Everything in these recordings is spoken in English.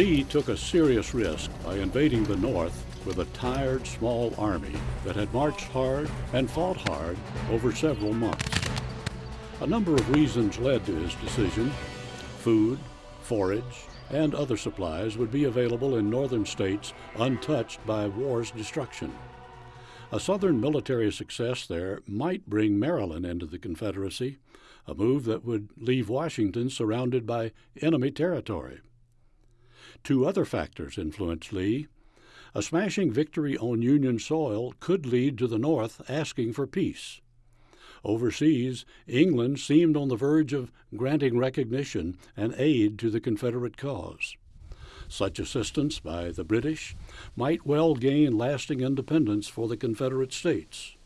Lee took a serious risk by invading the North with a tired small army that had marched hard and fought hard over several months. A number of reasons led to his decision. Food, forage, and other supplies would be available in northern states untouched by war's destruction. A southern military success there might bring Maryland into the Confederacy, a move that would leave Washington surrounded by enemy territory. Two other factors influenced Lee. A smashing victory on Union soil could lead to the North asking for peace. Overseas, England seemed on the verge of granting recognition and aid to the Confederate cause. Such assistance by the British might well gain lasting independence for the Confederate States.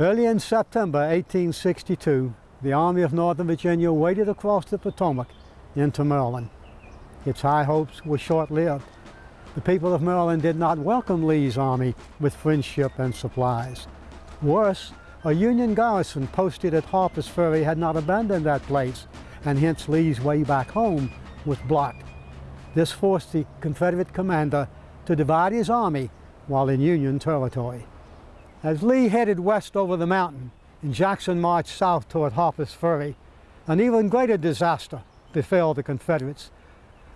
Early in September 1862, the Army of Northern Virginia waded across the Potomac into Maryland. Its high hopes were short-lived. The people of Maryland did not welcome Lee's army with friendship and supplies. Worse, a Union garrison posted at Harper's Ferry had not abandoned that place, and hence Lee's way back home was blocked. This forced the Confederate commander to divide his army while in Union territory. As Lee headed west over the mountain and Jackson marched south toward Harper's Ferry, an even greater disaster befell the Confederates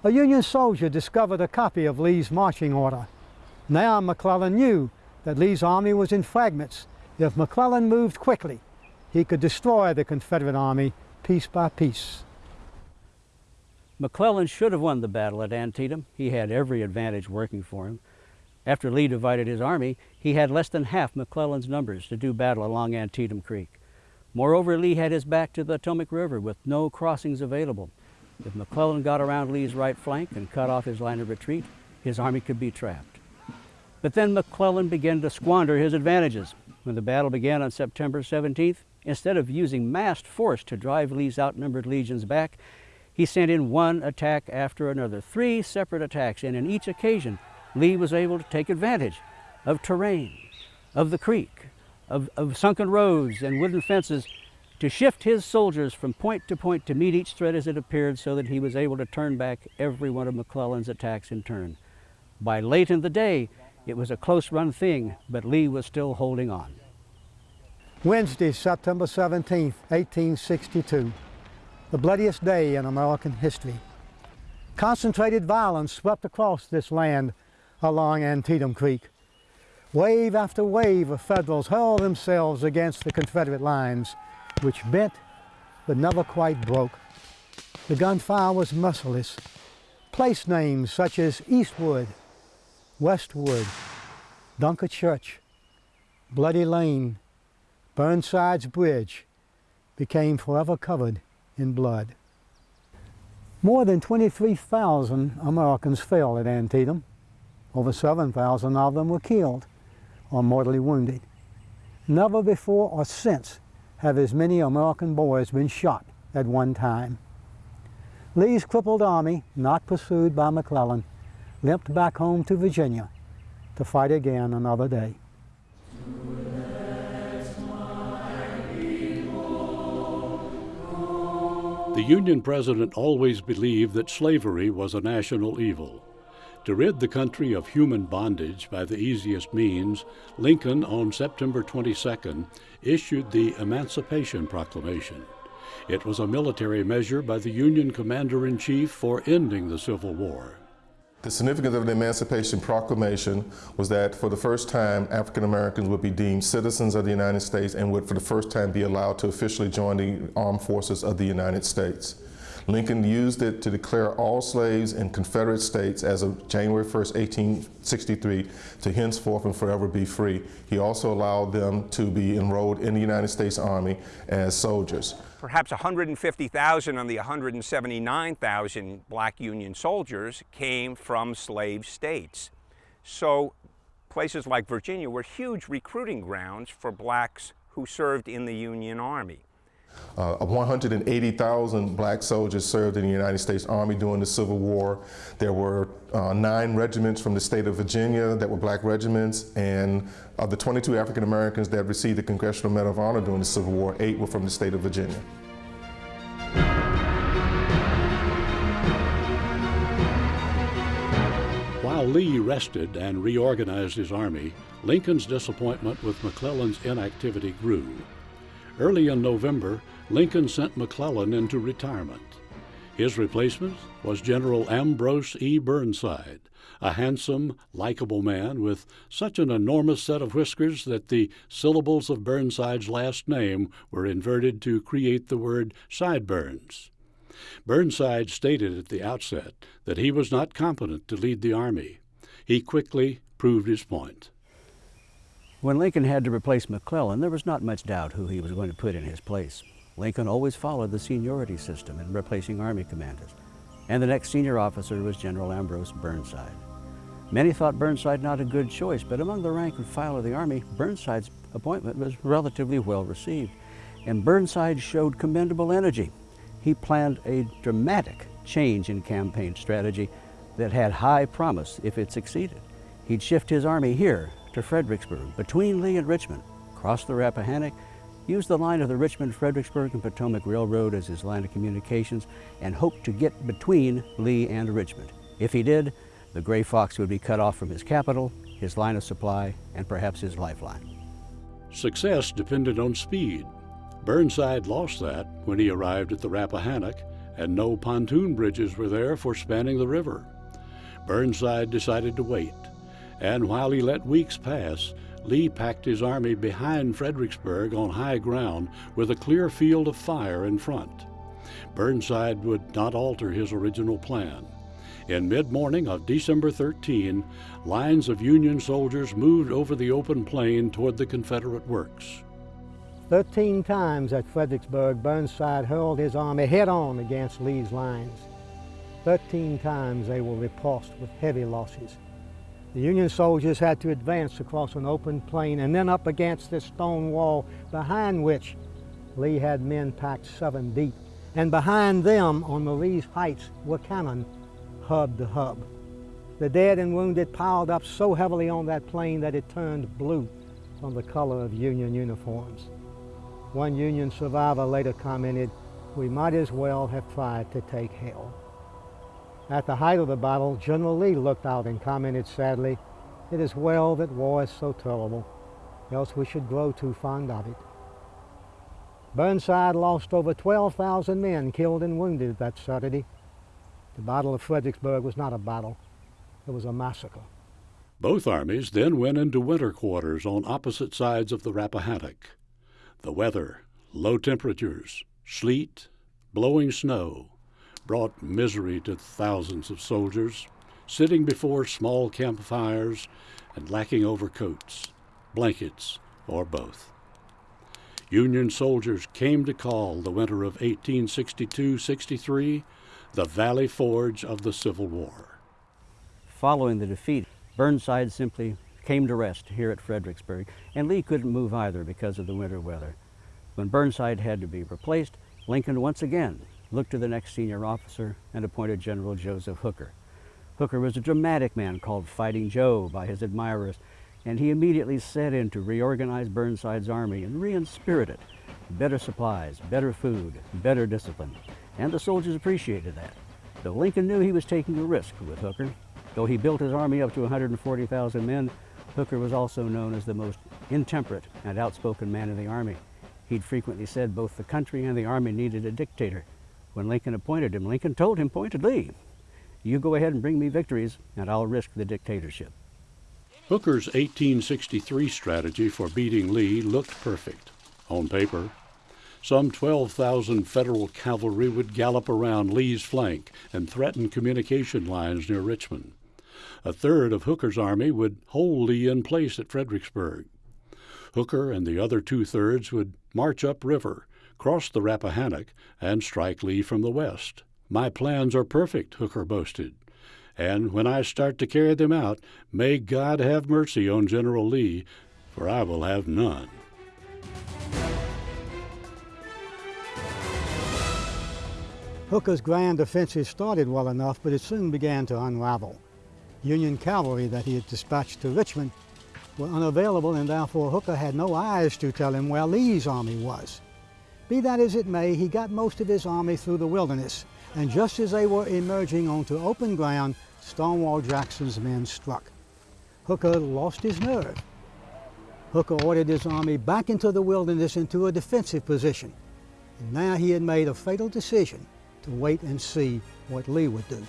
a Union soldier discovered a copy of Lee's marching order. Now McClellan knew that Lee's army was in fragments. If McClellan moved quickly, he could destroy the Confederate army piece by piece. McClellan should have won the battle at Antietam. He had every advantage working for him. After Lee divided his army, he had less than half McClellan's numbers to do battle along Antietam Creek. Moreover, Lee had his back to the Potomac River with no crossings available. If McClellan got around Lee's right flank and cut off his line of retreat, his army could be trapped. But then McClellan began to squander his advantages. When the battle began on September 17th, instead of using massed force to drive Lee's outnumbered legions back, he sent in one attack after another, three separate attacks, and in each occasion, Lee was able to take advantage of terrain, of the creek, of, of sunken roads and wooden fences to shift his soldiers from point to point to meet each threat as it appeared so that he was able to turn back every one of McClellan's attacks in turn. By late in the day, it was a close run thing, but Lee was still holding on. Wednesday, September 17, 1862, the bloodiest day in American history. Concentrated violence swept across this land along Antietam Creek. Wave after wave of Federals hurled themselves against the Confederate lines which bent but never quite broke. The gunfire was merciless. Place names such as Eastwood, Westwood, Dunker Church, Bloody Lane, Burnside's Bridge became forever covered in blood. More than 23,000 Americans fell at Antietam. Over 7,000 of them were killed or mortally wounded. Never before or since have as many American boys been shot at one time. Lee's crippled army, not pursued by McClellan, limped back home to Virginia to fight again another day. The Union president always believed that slavery was a national evil. To rid the country of human bondage by the easiest means, Lincoln, on September 22nd, issued the Emancipation Proclamation. It was a military measure by the Union Commander in Chief for ending the Civil War. The significance of the Emancipation Proclamation was that for the first time, African Americans would be deemed citizens of the United States and would for the first time be allowed to officially join the armed forces of the United States. Lincoln used it to declare all slaves in Confederate states as of January 1st, 1863 to henceforth and forever be free. He also allowed them to be enrolled in the United States Army as soldiers. Perhaps 150,000 of the 179,000 black Union soldiers came from slave states. So places like Virginia were huge recruiting grounds for blacks who served in the Union Army. Uh, 180,000 black soldiers served in the United States Army during the Civil War. There were uh, nine regiments from the state of Virginia that were black regiments, and of the 22 African Americans that received the Congressional Medal of Honor during the Civil War, eight were from the state of Virginia. While Lee rested and reorganized his army, Lincoln's disappointment with McClellan's inactivity grew. Early in November, Lincoln sent McClellan into retirement. His replacement was General Ambrose E. Burnside, a handsome, likable man with such an enormous set of whiskers that the syllables of Burnside's last name were inverted to create the word sideburns. Burnside stated at the outset that he was not competent to lead the Army. He quickly proved his point. When Lincoln had to replace McClellan, there was not much doubt who he was going to put in his place. Lincoln always followed the seniority system in replacing Army commanders, and the next senior officer was General Ambrose Burnside. Many thought Burnside not a good choice, but among the rank and file of the Army, Burnside's appointment was relatively well received, and Burnside showed commendable energy. He planned a dramatic change in campaign strategy that had high promise if it succeeded. He'd shift his army here to Fredericksburg, between Lee and Richmond, cross the Rappahannock, use the line of the Richmond, Fredericksburg, and Potomac Railroad as his line of communications, and hope to get between Lee and Richmond. If he did, the Gray Fox would be cut off from his capital, his line of supply, and perhaps his lifeline. Success depended on speed. Burnside lost that when he arrived at the Rappahannock, and no pontoon bridges were there for spanning the river. Burnside decided to wait, and while he let weeks pass, Lee packed his army behind Fredericksburg on high ground with a clear field of fire in front. Burnside would not alter his original plan. In mid morning of December 13, lines of Union soldiers moved over the open plain toward the Confederate works. Thirteen times at Fredericksburg, Burnside hurled his army head on against Lee's lines. Thirteen times they were repulsed with heavy losses. The Union soldiers had to advance across an open plain and then up against this stone wall behind which Lee had men packed seven deep. And behind them on Marye's Heights were cannon, hub to hub. The dead and wounded piled up so heavily on that plain that it turned blue from the color of Union uniforms. One Union survivor later commented, we might as well have tried to take hell. At the height of the battle, General Lee looked out and commented sadly, it is well that war is so terrible, else we should grow too fond of it. Burnside lost over 12,000 men killed and wounded that Saturday. The Battle of Fredericksburg was not a battle, it was a massacre. Both armies then went into winter quarters on opposite sides of the Rappahannock. The weather, low temperatures, sleet, blowing snow, brought misery to thousands of soldiers, sitting before small campfires and lacking overcoats, blankets, or both. Union soldiers came to call the winter of 1862-63 the Valley Forge of the Civil War. Following the defeat, Burnside simply came to rest here at Fredericksburg, and Lee couldn't move either because of the winter weather. When Burnside had to be replaced, Lincoln once again looked to the next senior officer and appointed General Joseph Hooker. Hooker was a dramatic man called Fighting Joe by his admirers, and he immediately set in to reorganize Burnside's army and re-inspirit it. Better supplies, better food, better discipline, and the soldiers appreciated that. Though Lincoln knew he was taking a risk with Hooker, though he built his army up to 140,000 men, Hooker was also known as the most intemperate and outspoken man in the army. He'd frequently said both the country and the army needed a dictator, when Lincoln appointed him, Lincoln told him pointedly, you go ahead and bring me victories, and I'll risk the dictatorship. Hooker's 1863 strategy for beating Lee looked perfect. On paper, some 12,000 Federal cavalry would gallop around Lee's flank and threaten communication lines near Richmond. A third of Hooker's army would hold Lee in place at Fredericksburg. Hooker and the other two thirds would march upriver cross the Rappahannock, and strike Lee from the west. My plans are perfect, Hooker boasted. And when I start to carry them out, may God have mercy on General Lee, for I will have none. Hooker's grand offensive started well enough, but it soon began to unravel. Union cavalry that he had dispatched to Richmond were unavailable, and therefore Hooker had no eyes to tell him where Lee's army was. Be that as it may, he got most of his army through the wilderness, and just as they were emerging onto open ground, Stonewall Jackson's men struck. Hooker lost his nerve. Hooker ordered his army back into the wilderness into a defensive position. And now he had made a fatal decision to wait and see what Lee would do.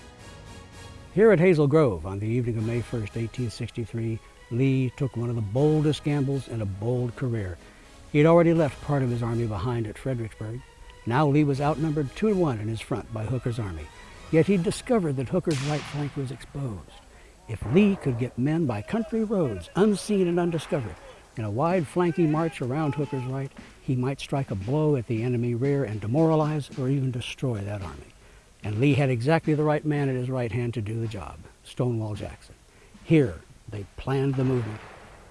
Here at Hazel Grove on the evening of May 1st, 1863, Lee took one of the boldest gambles in a bold career. He had already left part of his army behind at Fredericksburg. Now Lee was outnumbered two to one in his front by Hooker's army. Yet he discovered that Hooker's right flank was exposed. If Lee could get men by country roads, unseen and undiscovered, in a wide flanking march around Hooker's right, he might strike a blow at the enemy rear and demoralize or even destroy that army. And Lee had exactly the right man at his right hand to do the job, Stonewall Jackson. Here, they planned the movement,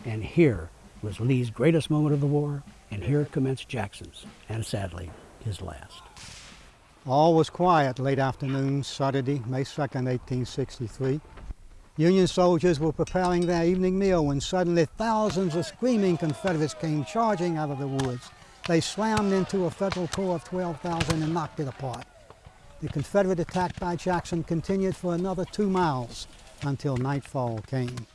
and here was Lee's greatest moment of the war, and here commenced Jackson's, and sadly, his last. All was quiet late afternoon, Saturday, May 2nd, 1863. Union soldiers were preparing their evening meal when suddenly thousands of screaming Confederates came charging out of the woods. They slammed into a Federal corps of 12,000 and knocked it apart. The Confederate attack by Jackson continued for another two miles until nightfall came.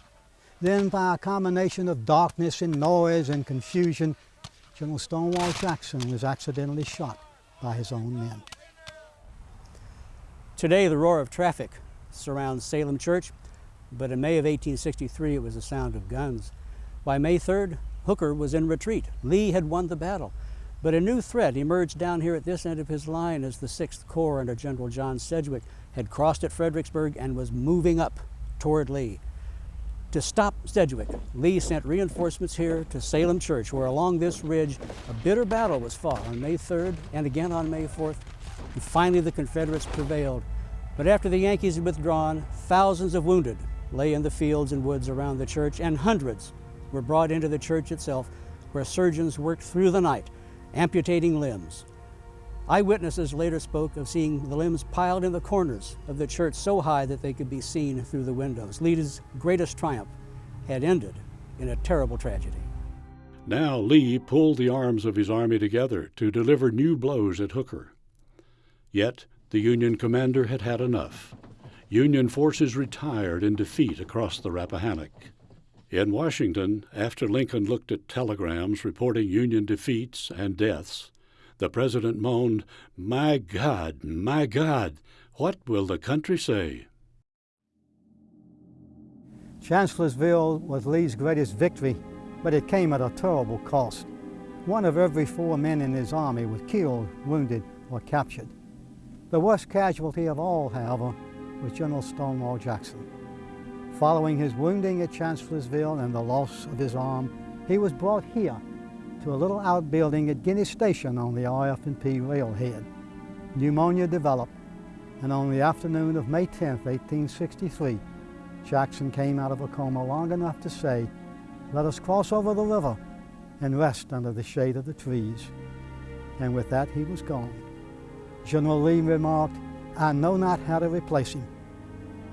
Then, by a combination of darkness and noise and confusion, General Stonewall Jackson was accidentally shot by his own men. Today, the roar of traffic surrounds Salem Church, but in May of 1863, it was the sound of guns. By May 3rd, Hooker was in retreat. Lee had won the battle. But a new threat emerged down here at this end of his line as the 6th Corps under General John Sedgwick had crossed at Fredericksburg and was moving up toward Lee. To stop Sedgwick, Lee sent reinforcements here to Salem Church, where along this ridge a bitter battle was fought on May 3rd and again on May 4th. And finally, the Confederates prevailed. But after the Yankees had withdrawn, thousands of wounded lay in the fields and woods around the church, and hundreds were brought into the church itself, where surgeons worked through the night amputating limbs. Eyewitnesses later spoke of seeing the limbs piled in the corners of the church so high that they could be seen through the windows. Lee's greatest triumph had ended in a terrible tragedy. Now Lee pulled the arms of his army together to deliver new blows at Hooker. Yet the Union commander had had enough. Union forces retired in defeat across the Rappahannock. In Washington, after Lincoln looked at telegrams reporting Union defeats and deaths, the president moaned, My God, my God, what will the country say? Chancellorsville was Lee's greatest victory, but it came at a terrible cost. One of every four men in his army was killed, wounded, or captured. The worst casualty of all, however, was General Stonewall Jackson. Following his wounding at Chancellorsville and the loss of his arm, he was brought here to a little outbuilding at Guinea Station on the RF&P railhead. Pneumonia developed, and on the afternoon of May 10, 1863, Jackson came out of a coma long enough to say, let us cross over the river and rest under the shade of the trees. And with that, he was gone. General Lee remarked, I know not how to replace him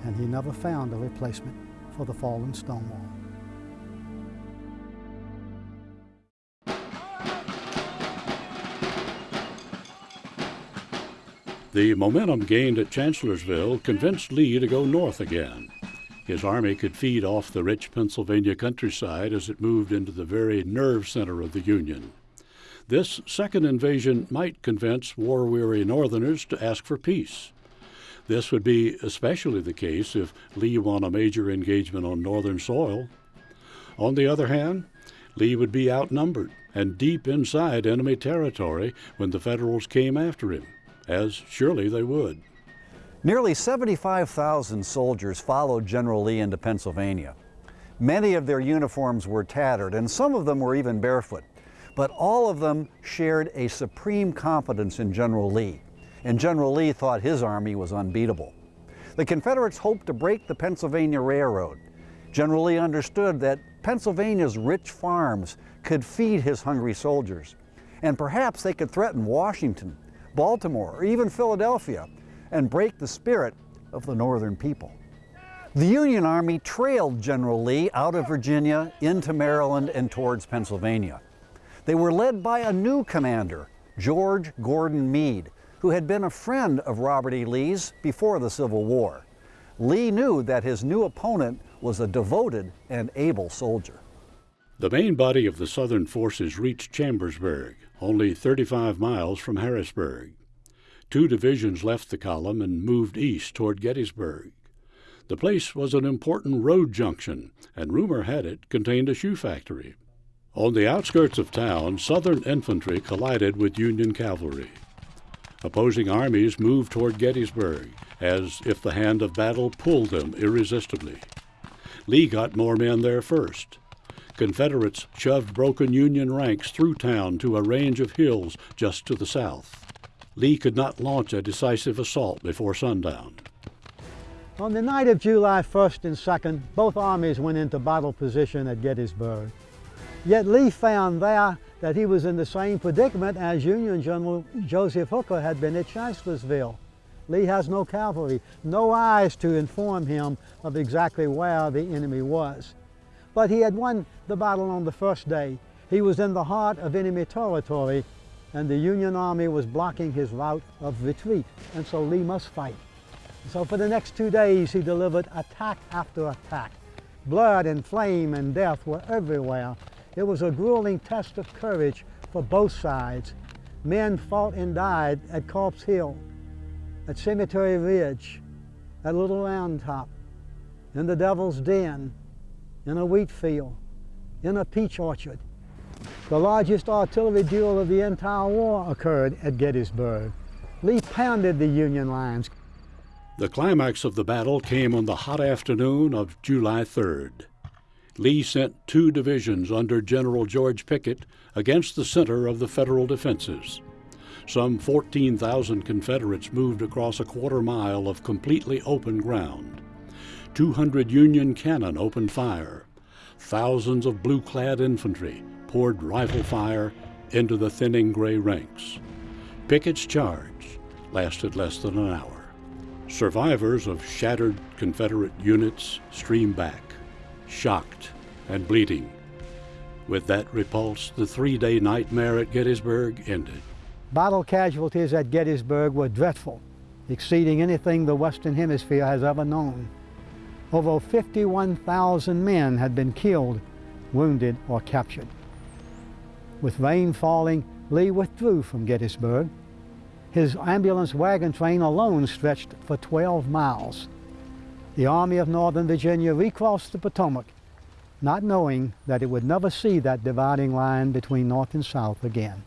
and he never found a replacement for the fallen Stonewall. The momentum gained at Chancellorsville convinced Lee to go north again. His army could feed off the rich Pennsylvania countryside as it moved into the very nerve center of the Union. This second invasion might convince war weary Northerners to ask for peace. This would be especially the case if Lee won a major engagement on northern soil. On the other hand, Lee would be outnumbered and deep inside enemy territory when the Federals came after him, as surely they would. Nearly 75,000 soldiers followed General Lee into Pennsylvania. Many of their uniforms were tattered, and some of them were even barefoot. But all of them shared a supreme confidence in General Lee and General Lee thought his army was unbeatable. The Confederates hoped to break the Pennsylvania Railroad. General Lee understood that Pennsylvania's rich farms could feed his hungry soldiers, and perhaps they could threaten Washington, Baltimore, or even Philadelphia, and break the spirit of the Northern people. The Union Army trailed General Lee out of Virginia into Maryland and towards Pennsylvania. They were led by a new commander, George Gordon Meade, who had been a friend of Robert E. Lee's before the Civil War. Lee knew that his new opponent was a devoted and able soldier. The main body of the Southern forces reached Chambersburg, only 35 miles from Harrisburg. Two divisions left the column and moved east toward Gettysburg. The place was an important road junction, and rumor had it contained a shoe factory. On the outskirts of town, Southern infantry collided with Union cavalry. Opposing armies moved toward Gettysburg, as if the hand of battle pulled them irresistibly. Lee got more men there first. Confederates shoved broken Union ranks through town to a range of hills just to the south. Lee could not launch a decisive assault before sundown. On the night of July 1st and 2nd, both armies went into battle position at Gettysburg. Yet Lee found there that he was in the same predicament as Union General Joseph Hooker had been at Chancellorsville. Lee has no cavalry, no eyes to inform him of exactly where the enemy was. But he had won the battle on the first day. He was in the heart of enemy territory and the Union Army was blocking his route of retreat, and so Lee must fight. So for the next two days, he delivered attack after attack. Blood and flame and death were everywhere. It was a grueling test of courage for both sides. Men fought and died at Culp's Hill, at Cemetery Ridge, at Little Round Top, in the Devil's Den, in a wheat field, in a peach orchard. The largest artillery duel of the entire war occurred at Gettysburg. Lee pounded the Union lines. The climax of the battle came on the hot afternoon of July 3rd. Lee sent two divisions under General George Pickett against the center of the Federal defenses. Some 14,000 Confederates moved across a quarter mile of completely open ground. 200 Union cannon opened fire. Thousands of blue clad infantry poured rifle fire into the thinning gray ranks. Pickett's charge lasted less than an hour. Survivors of shattered Confederate units streamed back, shocked and bleeding. With that repulse, the three-day nightmare at Gettysburg ended. Battle casualties at Gettysburg were dreadful, exceeding anything the Western Hemisphere has ever known. Over 51,000 men had been killed, wounded, or captured. With rain falling, Lee withdrew from Gettysburg. His ambulance wagon train alone stretched for 12 miles. The Army of Northern Virginia recrossed the Potomac, not knowing that it would never see that dividing line between North and South again.